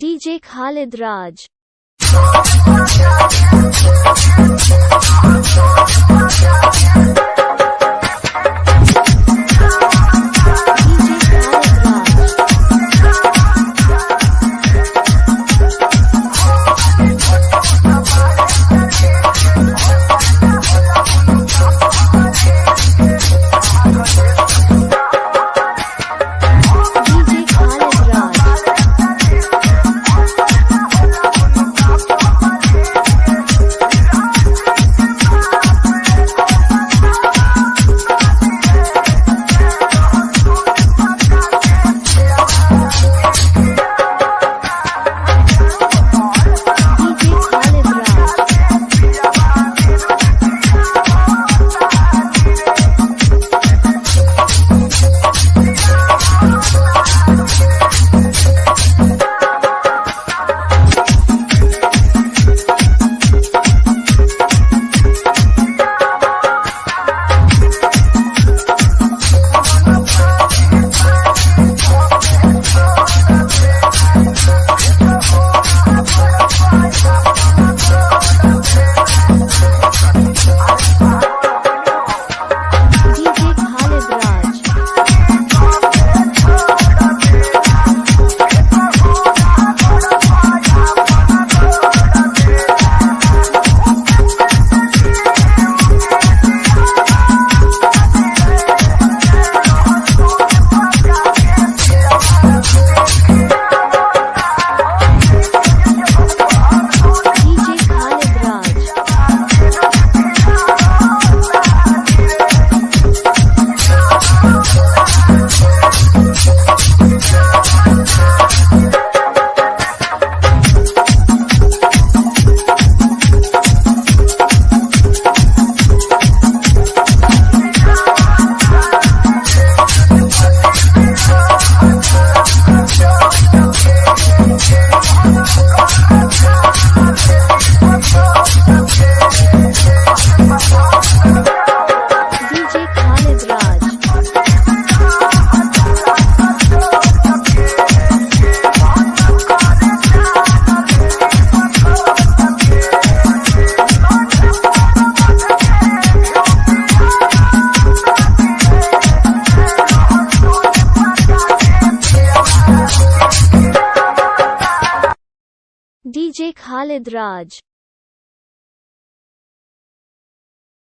DJ Khalid Raj DJ Khalid Raj.